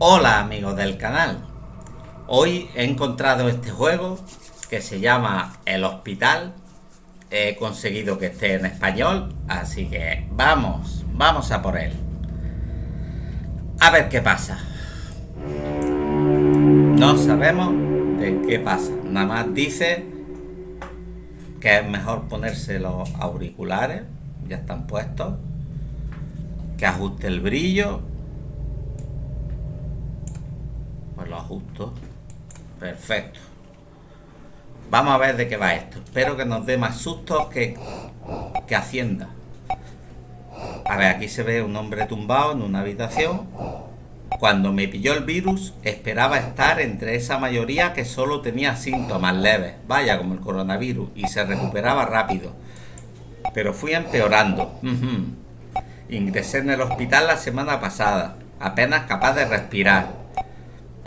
Hola amigos del canal, hoy he encontrado este juego que se llama El Hospital. He conseguido que esté en español, así que vamos, vamos a por él. A ver qué pasa. No sabemos de qué pasa, nada más dice que es mejor ponerse los auriculares, ya están puestos Que ajuste el brillo pues lo ajusto. Perfecto. Vamos a ver de qué va esto. Espero que nos dé más sustos que, que Hacienda. A ver, aquí se ve un hombre tumbado en una habitación. Cuando me pilló el virus esperaba estar entre esa mayoría que solo tenía síntomas leves. Vaya como el coronavirus y se recuperaba rápido. Pero fui empeorando. Ingresé en el hospital la semana pasada apenas capaz de respirar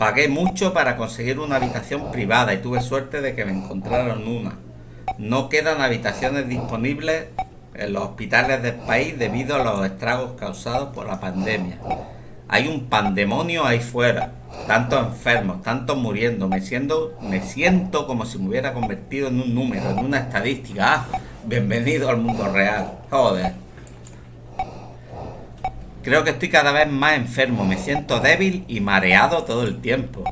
Pagué mucho para conseguir una habitación privada y tuve suerte de que me encontraron una. No quedan habitaciones disponibles en los hospitales del país debido a los estragos causados por la pandemia. Hay un pandemonio ahí fuera, tantos enfermos, tantos muriendo. Me siento, me siento como si me hubiera convertido en un número, en una estadística. Ah, bienvenido al mundo real. Joder. Creo que estoy cada vez más enfermo, me siento débil y mareado todo el tiempo.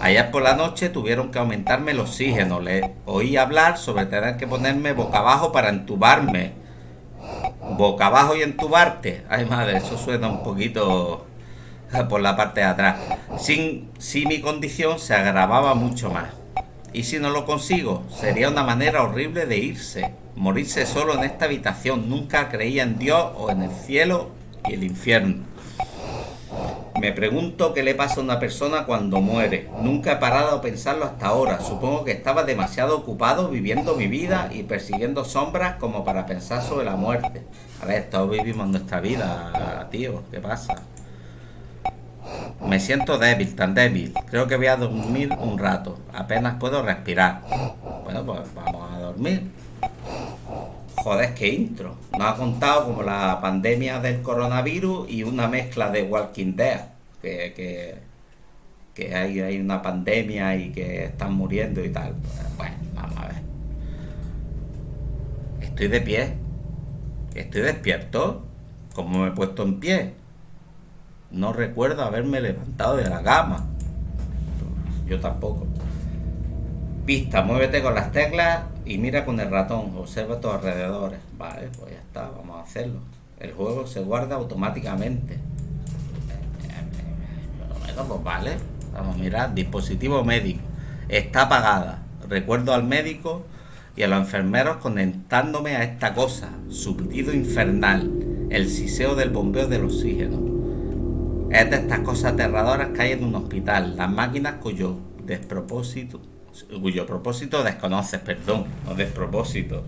Ayer por la noche tuvieron que aumentarme el oxígeno, le oí hablar sobre tener que ponerme boca abajo para entubarme. Boca abajo y entubarte. Ay madre, eso suena un poquito por la parte de atrás. Sin, si mi condición se agravaba mucho más. Y si no lo consigo, sería una manera horrible de irse, morirse solo en esta habitación. Nunca creía en Dios o en el cielo y el infierno. Me pregunto qué le pasa a una persona cuando muere. Nunca he parado a pensarlo hasta ahora. Supongo que estaba demasiado ocupado viviendo mi vida y persiguiendo sombras como para pensar sobre la muerte. A ver, todos vivimos nuestra vida, tío. ¿Qué pasa? Me siento débil, tan débil. Creo que voy a dormir un rato. Apenas puedo respirar. Bueno, pues vamos a dormir. Joder, qué intro. Nos ha contado como la pandemia del coronavirus y una mezcla de Walking Dead. Que, que, hay, hay, una pandemia y que están muriendo y tal. Bueno, vamos a ver. Estoy de pie. Estoy despierto. como me he puesto en pie? No recuerdo haberme levantado de la cama. Yo tampoco. Pista, muévete con las teclas y mira con el ratón, observa tus alrededores. Vale, pues ya está, vamos a hacerlo. El juego se guarda automáticamente. pues vale. Vamos a mirar, dispositivo médico. Está apagada. Recuerdo al médico y a los enfermeros conectándome a esta cosa. Su infernal. El siseo del bombeo del oxígeno. Es de estas cosas aterradoras que hay en un hospital. Las máquinas cuyo despropósito cuyo propósito desconoces, perdón, no despropósito.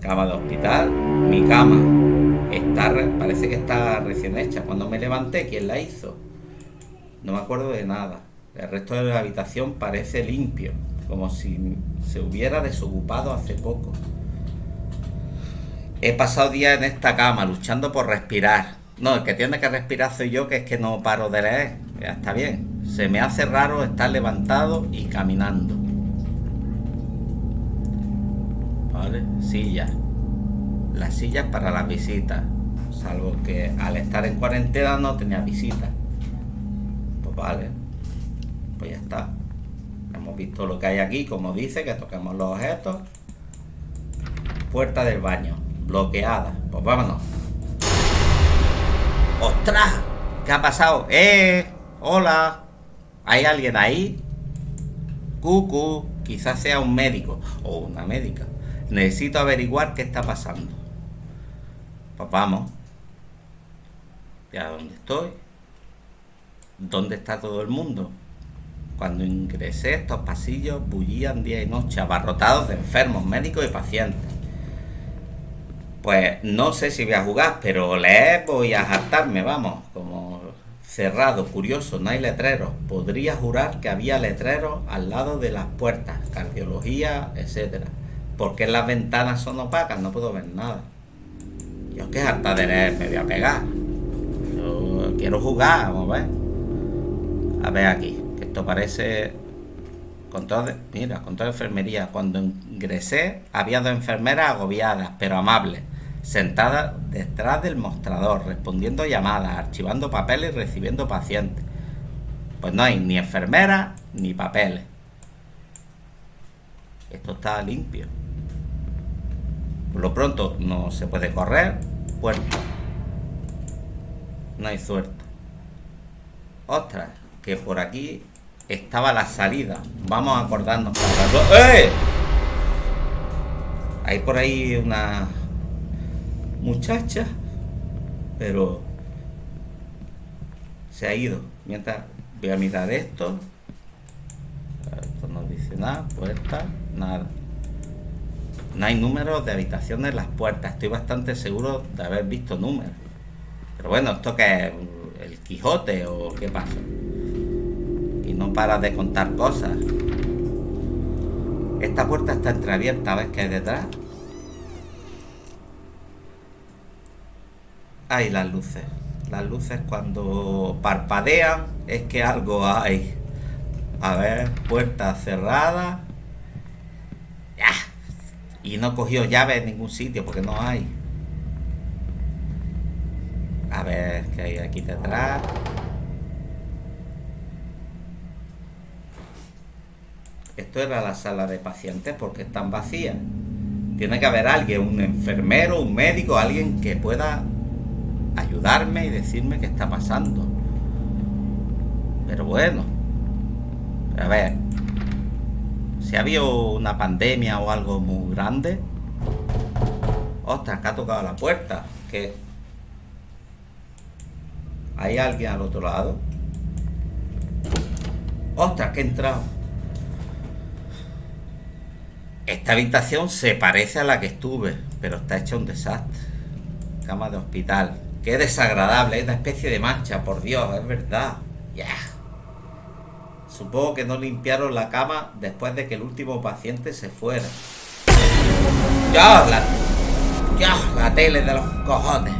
Cama de hospital, mi cama, está, parece que está recién hecha. Cuando me levanté, ¿quién la hizo? No me acuerdo de nada. El resto de la habitación parece limpio, como si se hubiera desocupado hace poco. He pasado días en esta cama luchando por respirar. No, el que tiene que respirar soy yo, que es que no paro de leer. Ya está bien. Se me hace raro estar levantado y caminando. ¿Vale? Silla. Las sillas para las visitas. Salvo que al estar en cuarentena no tenía visitas. Pues vale. Pues ya está. Hemos visto lo que hay aquí, como dice, que toquemos los objetos. Puerta del baño. Bloqueada. Pues vámonos. ¡Ostras! ¿Qué ha pasado? ¡Eh! ¡Hola! ¿Hay alguien ahí? Cucu, quizás sea un médico o una médica. Necesito averiguar qué está pasando. Pues vamos. ¿Ya dónde estoy? ¿Dónde está todo el mundo? Cuando ingresé estos pasillos bullían día y noche, abarrotados de enfermos, médicos y pacientes. Pues no sé si voy a jugar, pero leer voy a hartarme, vamos, cerrado, curioso, no hay letreros. Podría jurar que había letreros al lado de las puertas, cardiología, etcétera. Porque las ventanas son opacas, no puedo ver nada. Yo qué harta de leer me voy a pegar. Yo quiero jugar, vamos a ver. A ver aquí, que esto parece... Con todo, mira, con toda enfermería. Cuando ingresé había dos enfermeras agobiadas, pero amables, sentadas detrás del mostrador, respondiendo llamadas, archivando papeles y recibiendo pacientes. Pues no hay ni enfermeras ni papeles. Esto está limpio. Por lo pronto no se puede correr. Puerta. No hay suerte. Ostras, que por aquí estaba la salida. Vamos a acordarnos. ¡Eh! Hay por ahí una muchacha, pero se ha ido. Mientras voy a mirar esto. Esto no dice nada. Puerta, nada. No hay números de habitaciones en las puertas. Estoy bastante seguro de haber visto números. Pero bueno, ¿esto qué es? ¿El Quijote o qué pasa? Y no para de contar cosas. Esta puerta está entreabierta, ¿ves que hay detrás? Hay las luces. Las luces cuando parpadean es que algo hay. A ver, puerta cerrada. Y no cogió llave en ningún sitio porque no hay. A ver qué hay aquí detrás. Esto era la sala de pacientes porque están vacías. Tiene que haber alguien, un enfermero, un médico, alguien que pueda ayudarme y decirme qué está pasando. Pero bueno. A ver, si ha habido una pandemia o algo muy grande. Ostras, que ha tocado la puerta. Que hay alguien al otro lado. Ostras, que he entrado. Esta habitación se parece a la que estuve, pero está hecha un desastre. Cama de hospital. Qué desagradable, es una especie de mancha, por Dios, es verdad. Supongo que no limpiaron la cama después de que el último paciente se fuera. ¡Ya! La, ¡Ya! La tele de los cojones.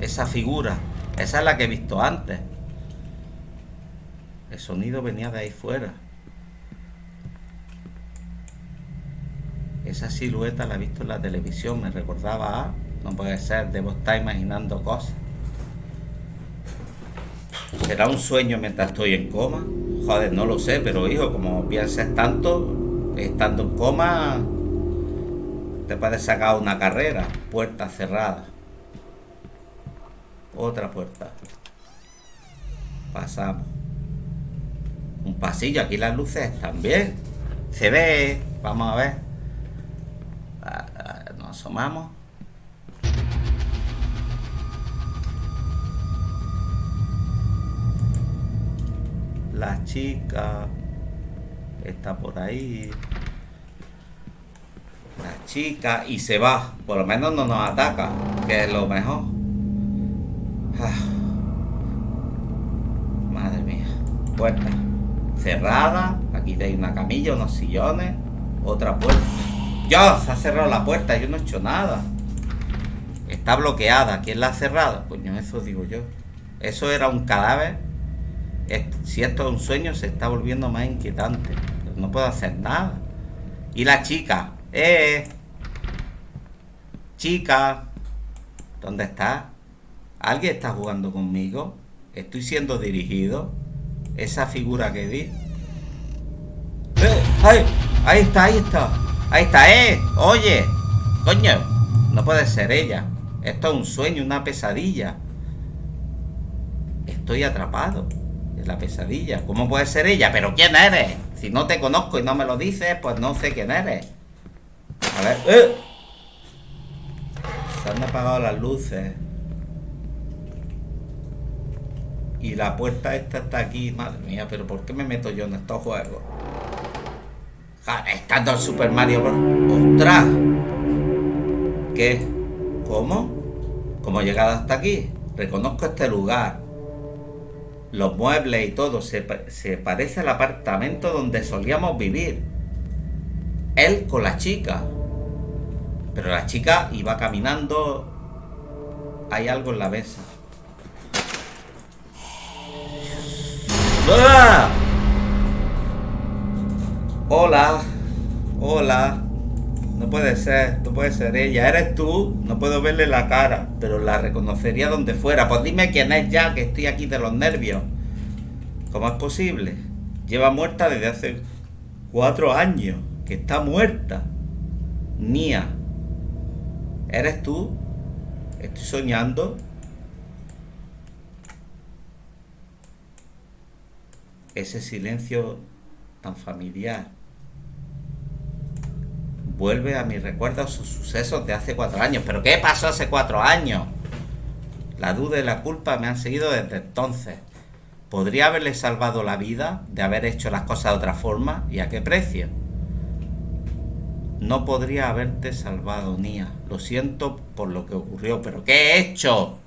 Esa figura. Esa es la que he visto antes. El sonido venía de ahí fuera. Esa silueta la he visto en la televisión. Me recordaba a... No puede ser. Debo estar imaginando cosas. ¿Será un sueño mientras estoy en coma? Joder, no lo sé, pero hijo, como pienses tanto, estando en coma, te puedes sacar una carrera. Puerta cerrada. Otra puerta. Pasamos. Un pasillo, aquí las luces también. Se ve, vamos a ver. Ah, ah, nos asomamos. La chica está por ahí. La chica y se va. Por lo menos no nos ataca, que es lo mejor. Ah. Madre mía. Puerta cerrada. Aquí hay una camilla, unos sillones. Otra puerta. ¡Ya! Se ha cerrado la puerta. Yo no he hecho nada. Está bloqueada. ¿Quién la ha cerrado? Coño, eso digo yo. Eso era un cadáver si esto es un sueño, se está volviendo más inquietante. no puedo hacer nada. Y la chica, ¡eh! Chica, ¿dónde está? ¿Alguien está jugando conmigo? ¿Estoy siendo dirigido? Esa figura que vi. ¡Eh! ¡Ay! Ahí está, ahí está. Ahí está, ¡eh! Oye, coño, no puede ser ella. Esto es un sueño, una pesadilla. Estoy atrapado la pesadilla. ¿Cómo puede ser ella? ¿Pero quién eres? Si no te conozco y no me lo dices, pues no sé quién eres. A ver. ¡eh! Se han apagado las luces. Y la puerta esta está aquí. Madre mía, pero ¿por qué me meto yo en estos juegos? Estando el Super Mario ¡Ostras! ¿Qué? ¿Cómo? ¿Cómo he llegado hasta aquí? Reconozco este lugar los muebles y todo se, se parece al apartamento donde solíamos vivir. Él con la chica. Pero la chica iba caminando. Hay algo en la mesa. ¡Ah! Hola. Hola. No puede ser, no puede ser ella. ¿Eres tú? No puedo verle la cara, pero la reconocería donde fuera. Pues dime quién es ya, que estoy aquí de los nervios. ¿Cómo es posible? Lleva muerta desde hace cuatro años. Que está muerta. Nia. ¿Eres tú? ¿Estoy soñando? Ese silencio tan familiar vuelve a mis recuerdos sus sucesos de hace cuatro años. ¿Pero qué pasó hace cuatro años? La duda y la culpa me han seguido desde entonces. ¿Podría haberle salvado la vida de haber hecho las cosas de otra forma? ¿Y a qué precio? No podría haberte salvado, Nia. Lo siento por lo que ocurrió, pero ¿qué he hecho?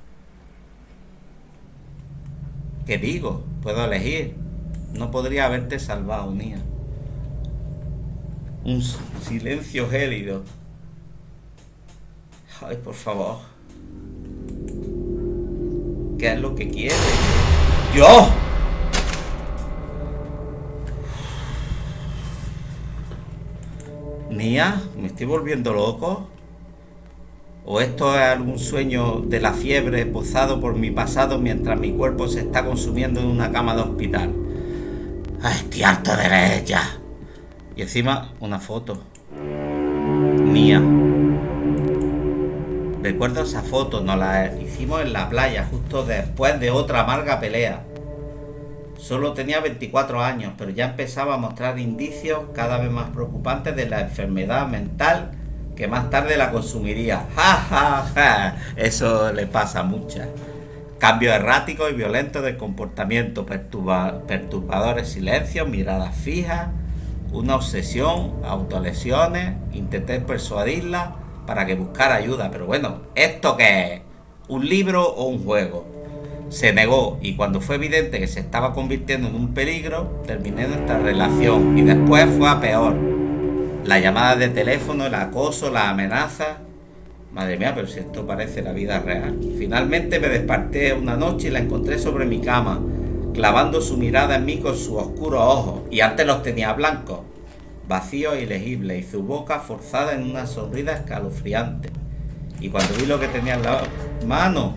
¿Qué digo? Puedo elegir. No podría haberte salvado, Nia. Un silencio gélido. Ay, por favor. ¿Qué es lo que quieres? ¡Yo! Nia, ¿me estoy volviendo loco? ¿O esto es algún sueño de la fiebre posado por mi pasado mientras mi cuerpo se está consumiendo en una cama de hospital? ¡Ay, estoy harto de ya! Y encima una foto. Mía. Recuerdo esa foto, nos la hicimos en la playa justo después de otra amarga pelea. Solo tenía 24 años, pero ya empezaba a mostrar indicios cada vez más preocupantes de la enfermedad mental que más tarde la consumiría. ¡Ja, ja, ja! Eso le pasa a muchas. Cambios erráticos y violentos de comportamiento, perturbadores silencios, miradas fijas, una obsesión, autolesiones, intenté persuadirla para que buscara ayuda, pero bueno, ¿esto qué es? ¿Un libro o un juego? Se negó y cuando fue evidente que se estaba convirtiendo en un peligro, terminé nuestra relación y después fue a peor. La llamada de teléfono, el acoso, la amenaza Madre mía, pero si esto parece la vida real. Finalmente me desperté una noche y la encontré sobre mi cama, clavando su mirada en mí con sus oscuros ojos, y antes los tenía blancos, vacíos e ilegibles, y su boca forzada en una sonrisa escalofriante. Y cuando vi lo que tenía en la mano,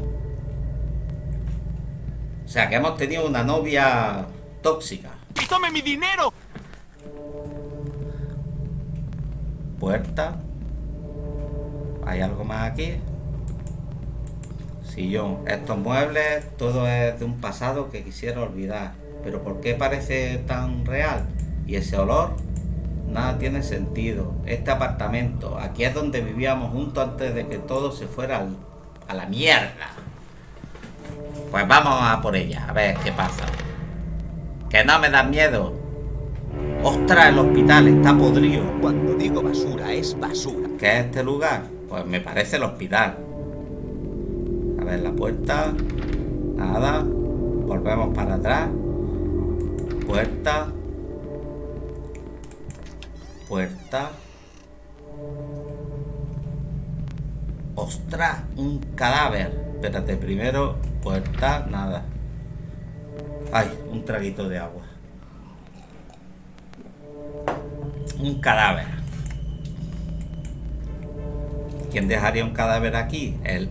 o sea, que hemos tenido una novia tóxica. ¡Y tome mi dinero! Puerta. ¿Hay algo más aquí? Sillón. Estos muebles, todo es de un pasado que quisiera olvidar. Pero ¿por qué parece tan real? ¿Y ese olor? Nada tiene sentido. Este apartamento, aquí es donde vivíamos juntos antes de que todo se fuera a la mierda. Pues vamos a por ella, a ver qué pasa. Que no me da miedo. Ostras, el hospital está podrido. Cuando digo basura, es basura. ¿Qué es este lugar? Pues me parece el hospital. Ver, la puerta. Nada. Volvemos para atrás. Puerta. Puerta. ¡Ostras! Un cadáver. Espérate, primero. Puerta. Nada. Ay, un traguito de agua. Un cadáver. ¿Quién dejaría un cadáver aquí? El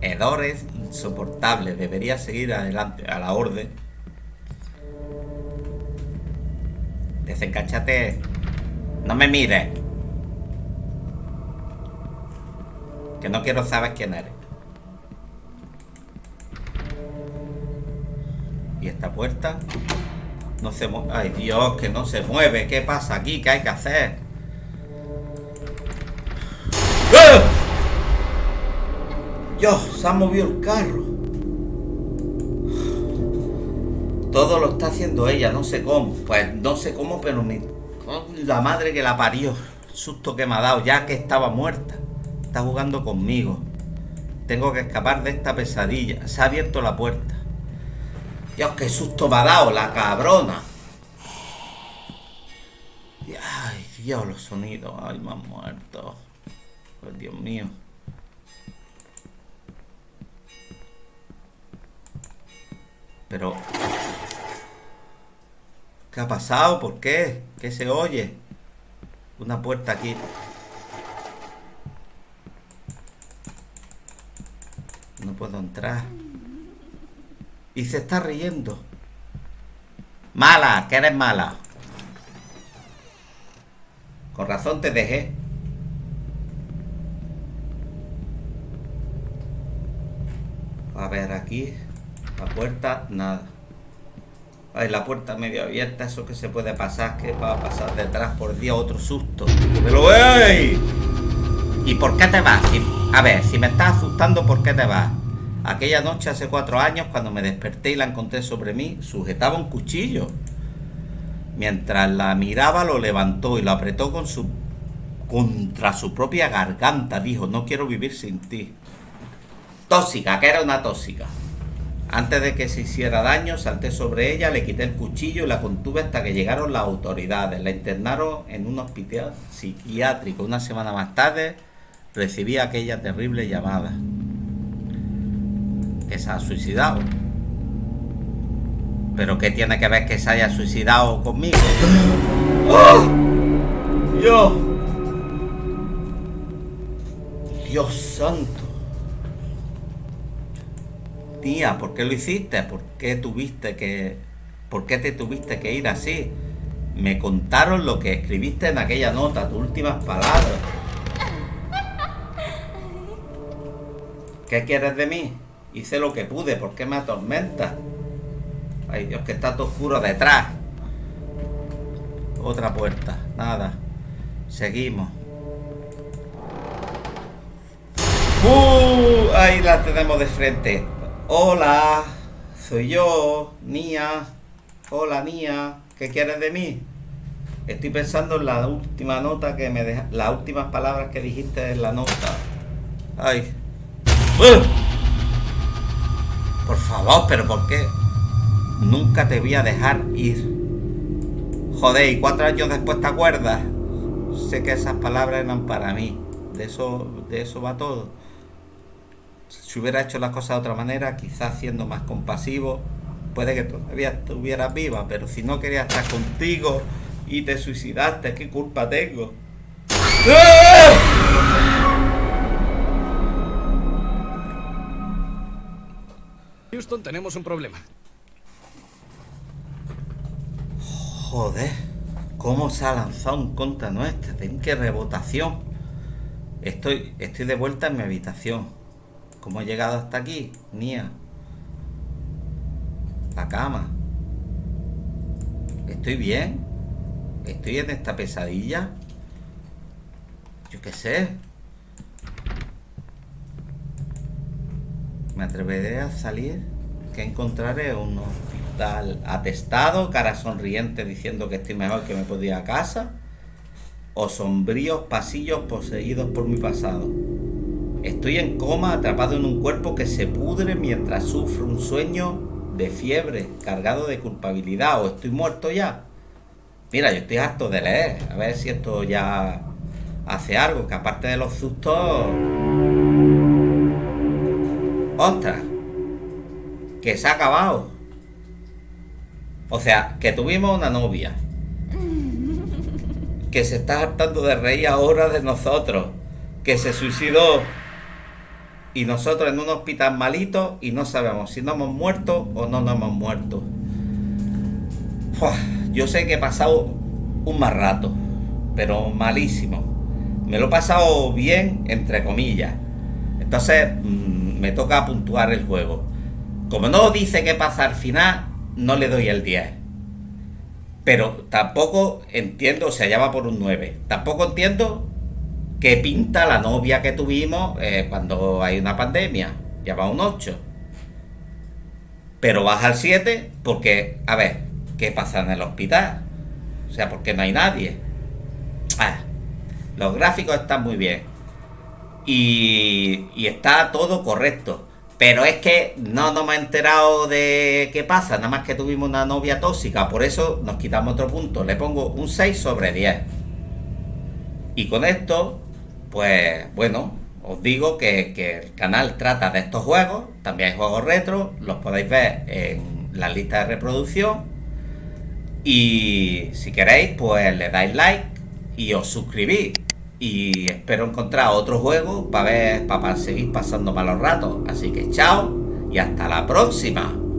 hedor es insoportable. Debería seguir adelante a la orden. Desencáchate. No me mires. Que no quiero saber quién eres. ¿Y esta puerta? No se mueve. Ay, Dios, que no se mueve. ¿Qué pasa aquí? ¿Qué hay que hacer? Dios, se ha movido el carro. Todo lo está haciendo ella, no sé cómo. Pues no sé cómo, pero me... la madre que la parió. Susto que me ha dado, ya que estaba muerta. Está jugando conmigo. Tengo que escapar de esta pesadilla. Se ha abierto la puerta. Dios, qué susto me ha dado la cabrona. Ay, Dios, los sonidos. Ay, me han muerto. Pues Dios mío. Pero... ¿Qué ha pasado? ¿Por qué? ¿Qué se oye? Una puerta aquí. No puedo entrar. Y se está riendo. Mala, que eres mala. Con razón te dejé. A ver, aquí. La puerta, nada. Ay, la puerta medio abierta, eso que se puede pasar, que va a pasar detrás por día otro susto. ¡Me lo veis! ¿Y por qué te vas? a ver, si me estás asustando, ¿por qué te vas? Aquella noche hace cuatro años, cuando me desperté y la encontré sobre mí, sujetaba un cuchillo. Mientras la miraba, lo levantó y lo apretó contra su propia garganta. Dijo, no quiero vivir sin ti. Tóxica, que era una tóxica. Antes de que se hiciera daño, salté sobre ella, le quité el cuchillo y la contuve hasta que llegaron las autoridades. La internaron en un hospital psiquiátrico. Una semana más tarde recibí aquella terrible llamada. Que se ha suicidado. ¿Pero qué tiene que ver que se haya suicidado conmigo? ¡Oh! ¡Dios! ¡Dios santo! Tía, ¿por qué lo hiciste? ¿Por qué tuviste que... ¿Por qué te tuviste que ir así? Me contaron lo que escribiste en aquella nota, tus últimas palabras. ¿Qué quieres de mí? Hice lo que pude, ¿por qué me atormentas? Ay Dios, que está todo oscuro detrás. Otra puerta, nada. Seguimos. ¡Uh! Ahí la tenemos de frente. Hola, soy yo, Nia. Hola, Nia. ¿Qué quieres de mí? Estoy pensando en la última nota que me deja, las últimas palabras que dijiste en la nota. Ay. ¡Uh! Por favor, pero ¿por qué? Nunca te voy a dejar ir. Joder, y cuatro años después te acuerdas. Sé que esas palabras eran para mí. De eso, de eso va todo si hubiera hecho las cosas de otra manera, quizás siendo más compasivo, puede que todavía estuvieras viva, pero si no quería estar contigo y te suicidaste, ¿qué culpa tengo? Houston, tenemos un problema. Joder, ¿cómo se ha lanzado en contra nuestra? ¿En qué rebotación? Estoy, estoy de vuelta en mi habitación. ¿Cómo he llegado hasta aquí? Nia. La cama. ¿Estoy bien? ¿Estoy en esta pesadilla? Yo qué sé. Me atreveré a salir. ¿Qué encontraré? Un hospital atestado, cara sonriente diciendo que estoy mejor que me podía a casa. O sombríos pasillos poseídos por mi pasado. Estoy en coma atrapado en un cuerpo que se pudre mientras sufro un sueño de fiebre, cargado de culpabilidad, o estoy muerto ya. Mira, yo estoy harto de leer, a ver si esto ya hace algo, que aparte de los sustos... ¡Ostras! Que se ha acabado. O sea, que tuvimos una novia. Que se está hartando de reír ahora de nosotros. Que se suicidó y nosotros en un hospital malito y no sabemos si no hemos muerto o no nos hemos muerto. yo sé que he pasado un mal rato, pero malísimo. Me lo he pasado bien, entre comillas. Entonces mm, me toca puntuar el juego. Como no dice qué pasa al final, no le doy el 10. Pero tampoco entiendo, o sea, ya va por un 9. Tampoco entiendo ¿Qué pinta la novia que tuvimos eh, cuando hay una pandemia? Ya va un 8. Pero baja al 7 porque, a ver, ¿qué pasa en el hospital? O sea, porque no hay nadie. Ah, los gráficos están muy bien. Y, y está todo correcto. Pero es que no nos hemos enterado de qué pasa, nada más que tuvimos una novia tóxica. Por eso nos quitamos otro punto. Le pongo un 6 sobre 10. Y con esto pues bueno, os digo que, el canal trata de estos juegos, también hay juegos retro, los podéis ver en la lista de reproducción y si queréis pues le dais like y os suscribís. Y espero encontrar otro juego para ver, para seguir pasando malos ratos. Así que chao y hasta la próxima.